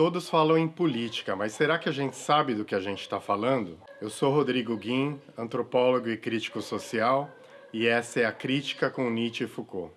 Todos falam em política, mas será que a gente sabe do que a gente está falando? Eu sou Rodrigo Guim, antropólogo e crítico social, e essa é a Crítica com Nietzsche e Foucault.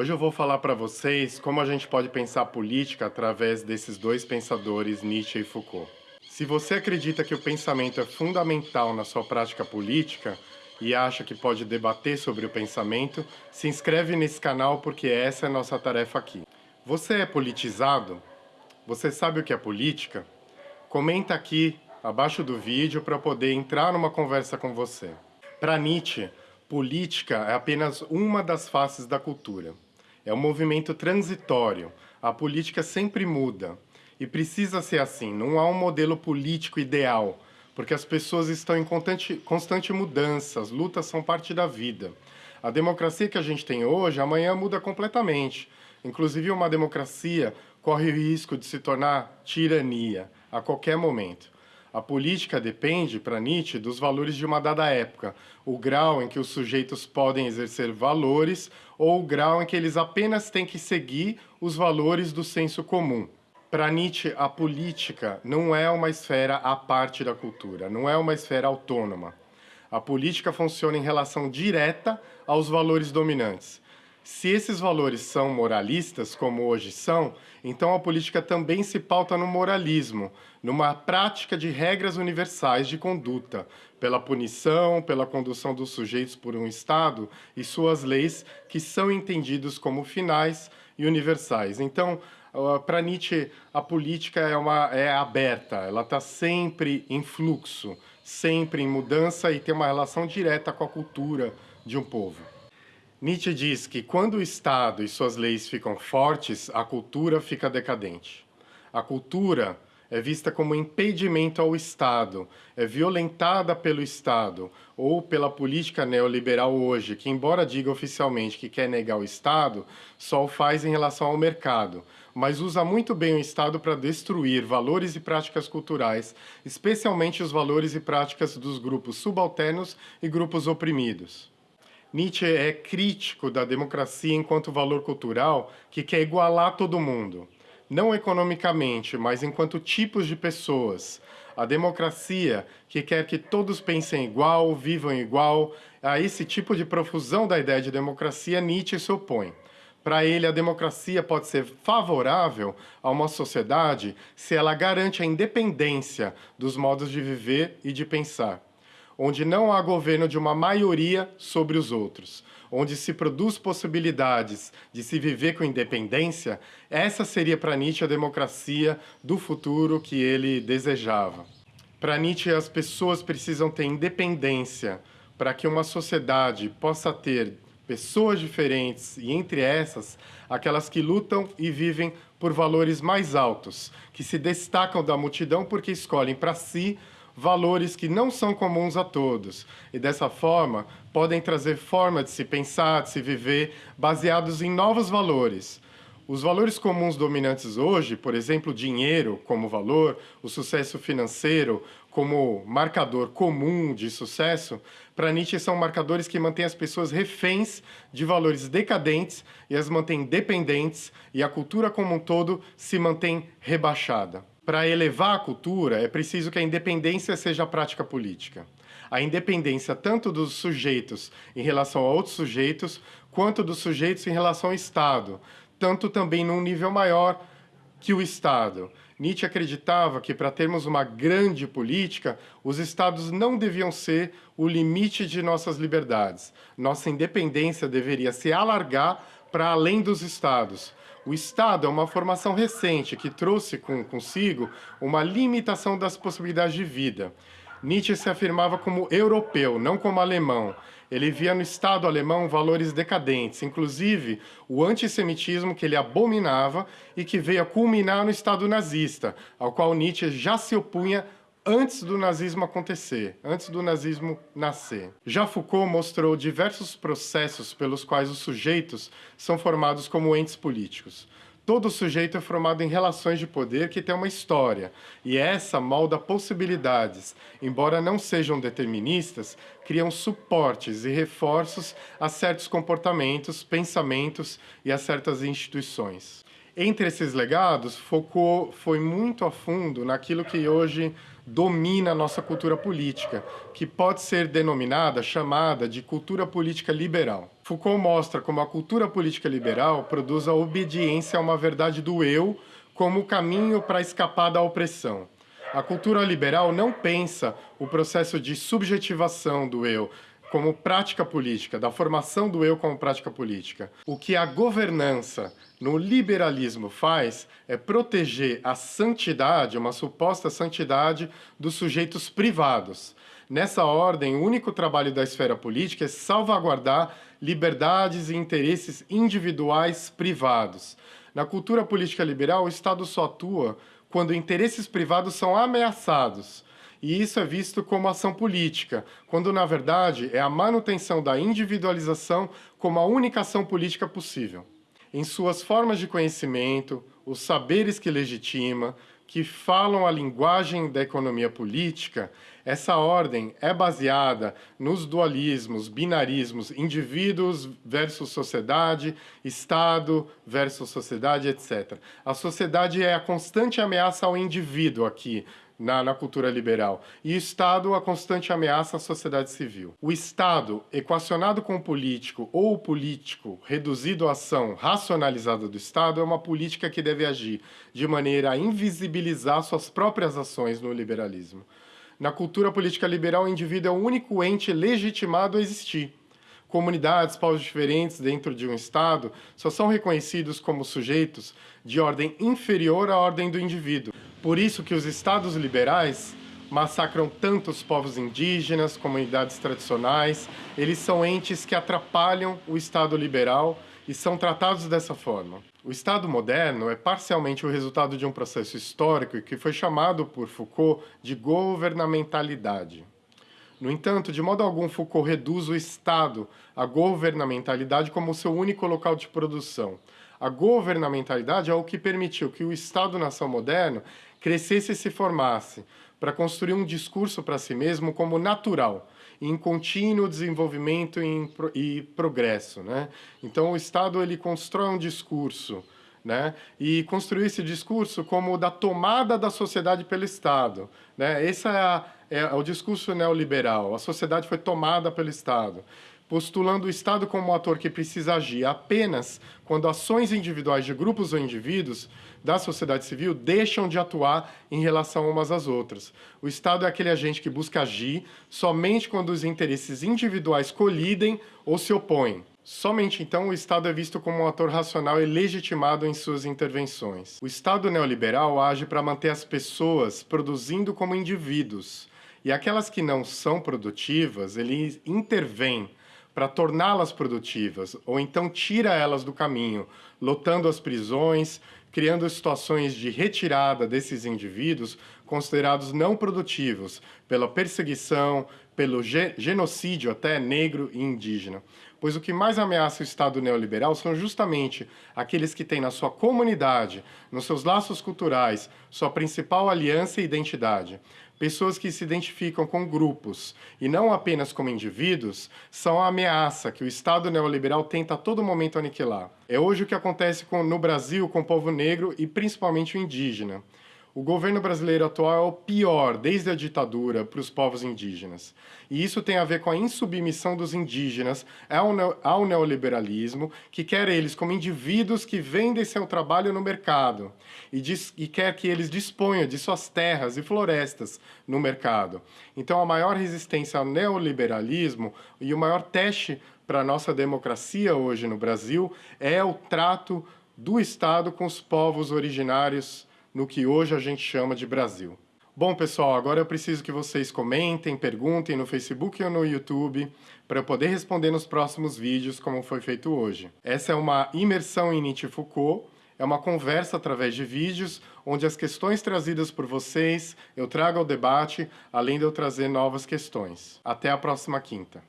Hoje eu vou falar para vocês como a gente pode pensar política através desses dois pensadores, Nietzsche e Foucault. Se você acredita que o pensamento é fundamental na sua prática política e acha que pode debater sobre o pensamento, se inscreve nesse canal porque essa é a nossa tarefa aqui. Você é politizado? Você sabe o que é política? Comenta aqui abaixo do vídeo para poder entrar numa conversa com você. Para Nietzsche, política é apenas uma das faces da cultura. É um movimento transitório. A política sempre muda. E precisa ser assim. Não há um modelo político ideal, porque as pessoas estão em constante, constante mudança, as lutas são parte da vida. A democracia que a gente tem hoje, amanhã muda completamente. Inclusive, uma democracia corre o risco de se tornar tirania a qualquer momento. A política depende, para Nietzsche, dos valores de uma dada época, o grau em que os sujeitos podem exercer valores ou o grau em que eles apenas têm que seguir os valores do senso comum. Para Nietzsche, a política não é uma esfera à parte da cultura, não é uma esfera autônoma. A política funciona em relação direta aos valores dominantes. Se esses valores são moralistas, como hoje são, então a política também se pauta no moralismo, numa prática de regras universais de conduta, pela punição, pela condução dos sujeitos por um Estado e suas leis que são entendidos como finais e universais. Então, para Nietzsche, a política é, uma, é aberta, ela está sempre em fluxo, sempre em mudança e tem uma relação direta com a cultura de um povo. Nietzsche diz que quando o Estado e suas leis ficam fortes, a cultura fica decadente. A cultura é vista como impedimento ao Estado, é violentada pelo Estado ou pela política neoliberal hoje, que embora diga oficialmente que quer negar o Estado, só o faz em relação ao mercado, mas usa muito bem o Estado para destruir valores e práticas culturais, especialmente os valores e práticas dos grupos subalternos e grupos oprimidos. Nietzsche é crítico da democracia enquanto valor cultural que quer igualar todo mundo, não economicamente, mas enquanto tipos de pessoas. A democracia que quer que todos pensem igual, vivam igual, a esse tipo de profusão da ideia de democracia, Nietzsche se opõe. Para ele, a democracia pode ser favorável a uma sociedade se ela garante a independência dos modos de viver e de pensar onde não há governo de uma maioria sobre os outros, onde se produz possibilidades de se viver com independência, essa seria para Nietzsche a democracia do futuro que ele desejava. Para Nietzsche, as pessoas precisam ter independência para que uma sociedade possa ter pessoas diferentes e, entre essas, aquelas que lutam e vivem por valores mais altos, que se destacam da multidão porque escolhem para si valores que não são comuns a todos, e dessa forma podem trazer forma de se pensar, de se viver, baseados em novos valores. Os valores comuns dominantes hoje, por exemplo, dinheiro como valor, o sucesso financeiro como marcador comum de sucesso, para Nietzsche são marcadores que mantêm as pessoas reféns de valores decadentes e as mantêm dependentes, e a cultura como um todo se mantém rebaixada. Para elevar a cultura, é preciso que a independência seja a prática política. A independência tanto dos sujeitos em relação a outros sujeitos, quanto dos sujeitos em relação ao Estado, tanto também num nível maior que o Estado. Nietzsche acreditava que, para termos uma grande política, os Estados não deviam ser o limite de nossas liberdades. Nossa independência deveria se alargar para além dos Estados, o Estado é uma formação recente que trouxe com, consigo uma limitação das possibilidades de vida. Nietzsche se afirmava como europeu, não como alemão. Ele via no Estado alemão valores decadentes, inclusive o antissemitismo que ele abominava e que veio a culminar no Estado nazista, ao qual Nietzsche já se opunha antes do nazismo acontecer, antes do nazismo nascer. Já Foucault mostrou diversos processos pelos quais os sujeitos são formados como entes políticos. Todo sujeito é formado em relações de poder que tem uma história, e essa molda possibilidades, embora não sejam deterministas, criam suportes e reforços a certos comportamentos, pensamentos e a certas instituições. Entre esses legados, Foucault foi muito a fundo naquilo que hoje domina a nossa cultura política, que pode ser denominada, chamada de cultura política liberal. Foucault mostra como a cultura política liberal produz a obediência a uma verdade do eu como caminho para escapar da opressão. A cultura liberal não pensa o processo de subjetivação do eu, como prática política, da formação do eu como prática política. O que a governança no liberalismo faz é proteger a santidade, uma suposta santidade, dos sujeitos privados. Nessa ordem, o único trabalho da esfera política é salvaguardar liberdades e interesses individuais privados. Na cultura política liberal, o Estado só atua quando interesses privados são ameaçados, e isso é visto como ação política, quando na verdade é a manutenção da individualização como a única ação política possível. Em suas formas de conhecimento, os saberes que legitima, que falam a linguagem da economia política, essa ordem é baseada nos dualismos, binarismos, indivíduos versus sociedade, Estado versus sociedade, etc. A sociedade é a constante ameaça ao indivíduo aqui, na, na, cultura liberal. E o Estado, a constante ameaça à sociedade civil. O Estado, equacionado com o político, ou o político reduzido à ação racionalizada do Estado, é uma política que deve agir de maneira a invisibilizar suas próprias ações no liberalismo. Na cultura política liberal, o indivíduo é o único ente legitimado a existir. Comunidades, povos diferentes dentro de um Estado só são reconhecidos como sujeitos de ordem inferior à ordem do indivíduo. Por isso que os estados liberais massacram tanto os povos indígenas, comunidades tradicionais, eles são entes que atrapalham o Estado liberal e são tratados dessa forma. O Estado moderno é parcialmente o resultado de um processo histórico que foi chamado por Foucault de governamentalidade. No entanto, de modo algum, Foucault reduz o Estado à governamentalidade como seu único local de produção. A governamentalidade é o que permitiu que o Estado-nação moderno crescesse e se formasse, para construir um discurso para si mesmo como natural, em contínuo desenvolvimento e, progresso. Né? Então, o Estado ele constrói um discurso né? e construir esse discurso como da tomada da sociedade pelo Estado. Né? Esse é, a, é o discurso neoliberal, a sociedade foi tomada pelo Estado postulando o Estado como um ator que precisa agir apenas quando ações individuais de grupos ou indivíduos da sociedade civil deixam de atuar em relação umas às outras. O Estado é aquele agente que busca agir somente quando os interesses individuais colidem ou se opõem. Somente então o Estado é visto como um ator racional e legitimado em suas intervenções. O Estado neoliberal age para manter as pessoas produzindo como indivíduos, e aquelas que não são produtivas, ele intervém para torná-las produtivas, ou então tira elas do caminho, lotando as prisões, criando situações de retirada desses indivíduos considerados não produtivos pela perseguição, pelo genocídio até negro e indígena. Pois o que mais ameaça o Estado neoliberal são justamente aqueles que têm na sua comunidade, nos seus laços culturais, sua principal aliança e identidade. Pessoas que se identificam com grupos e não apenas como indivíduos são a ameaça que o Estado neoliberal tenta a todo momento aniquilar. É hoje o que acontece com, no Brasil com o povo negro e principalmente o indígena. O governo brasileiro atual é o pior desde a ditadura para os povos indígenas. E isso tem a ver com a insubmissão dos indígenas ao neoliberalismo, que quer eles como indivíduos que vendem seu trabalho no mercado e, diz, e quer que eles disponham de suas terras e florestas no mercado. Então a maior resistência ao neoliberalismo e o maior teste para a nossa democracia hoje no Brasil é o trato do Estado com os povos originários no que hoje a gente chama de Brasil. Bom, pessoal, agora eu preciso que vocês comentem, perguntem no Facebook ou no YouTube para eu poder responder nos próximos vídeos como foi feito hoje. Essa é uma imersão em Nietzsche Foucault, é uma conversa através de vídeos, onde as questões trazidas por vocês eu trago ao debate, além de eu trazer novas questões. Até a próxima quinta.